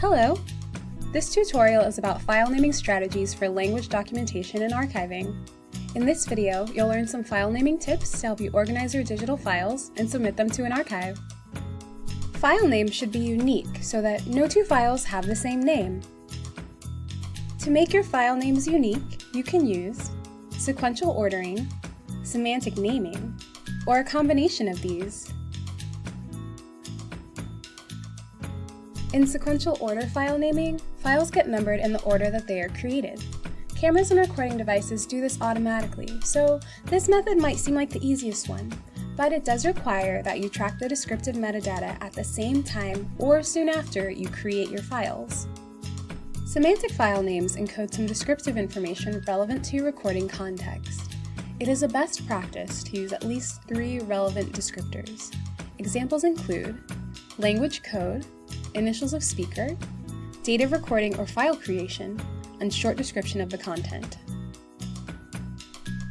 Hello! This tutorial is about file naming strategies for language documentation and archiving. In this video, you'll learn some file naming tips to help you organize your digital files and submit them to an archive. File names should be unique so that no two files have the same name. To make your file names unique, you can use sequential ordering, semantic naming, or a combination of these. In sequential order file naming, files get numbered in the order that they are created. Cameras and recording devices do this automatically, so this method might seem like the easiest one, but it does require that you track the descriptive metadata at the same time or soon after you create your files. Semantic file names encode some descriptive information relevant to your recording context. It is a best practice to use at least three relevant descriptors. Examples include language code, initials of speaker, date of recording or file creation, and short description of the content.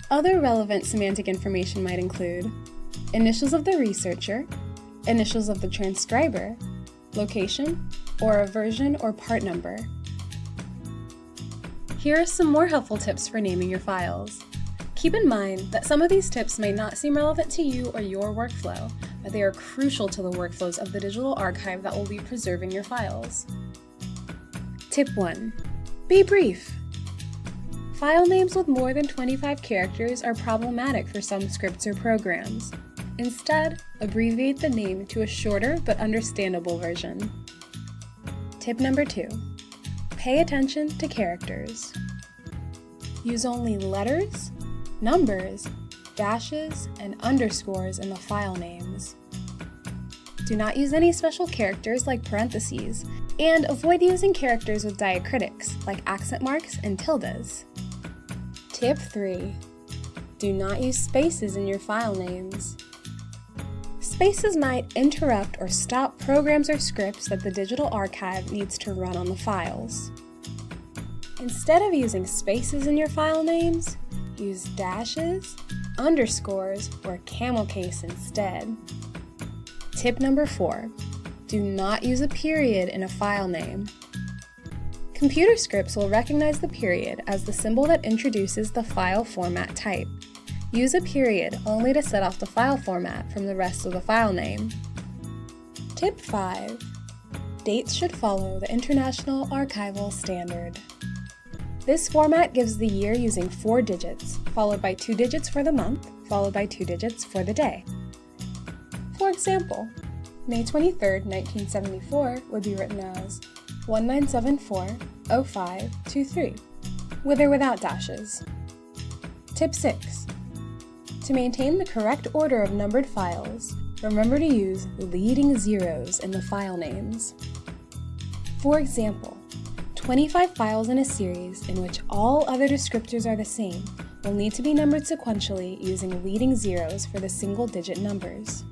Other relevant semantic information might include initials of the researcher, initials of the transcriber, location, or a version or part number. Here are some more helpful tips for naming your files. Keep in mind that some of these tips may not seem relevant to you or your workflow, but they are crucial to the workflows of the digital archive that will be preserving your files. Tip 1. Be brief. File names with more than 25 characters are problematic for some scripts or programs. Instead, abbreviate the name to a shorter but understandable version. Tip number 2. Pay attention to characters. Use only letters, numbers, dashes, and underscores in the file names. Do not use any special characters like parentheses, and avoid using characters with diacritics like accent marks and tildes. Tip 3. Do not use spaces in your file names. Spaces might interrupt or stop programs or scripts that the digital archive needs to run on the files. Instead of using spaces in your file names, use dashes, underscores, or camel case instead. Tip number four, do not use a period in a file name. Computer scripts will recognize the period as the symbol that introduces the file format type. Use a period only to set off the file format from the rest of the file name. Tip 5. Dates should follow the International Archival Standard. This format gives the year using four digits, followed by two digits for the month, followed by two digits for the day. For example, May 23, 1974 would be written as 1974-0523, with or without dashes. Tip 6. To maintain the correct order of numbered files, remember to use leading zeros in the file names. For example, 25 files in a series in which all other descriptors are the same will need to be numbered sequentially using leading zeros for the single-digit numbers.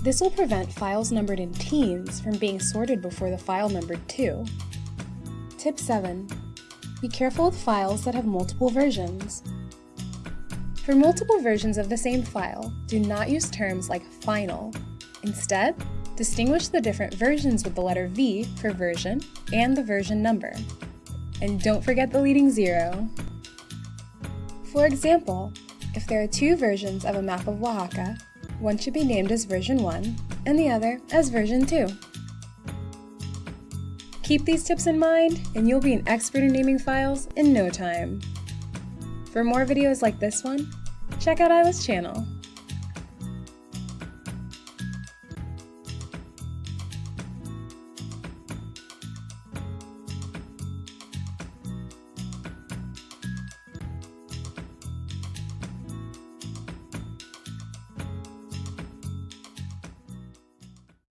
This will prevent files numbered in teens from being sorted before the file numbered 2. Tip 7. Be careful with files that have multiple versions. For multiple versions of the same file, do not use terms like final. Instead, Distinguish the different versions with the letter V for version and the version number. And don't forget the leading zero. For example, if there are two versions of a map of Oaxaca, one should be named as version 1 and the other as version 2. Keep these tips in mind and you'll be an expert in naming files in no time. For more videos like this one, check out AILLA's channel.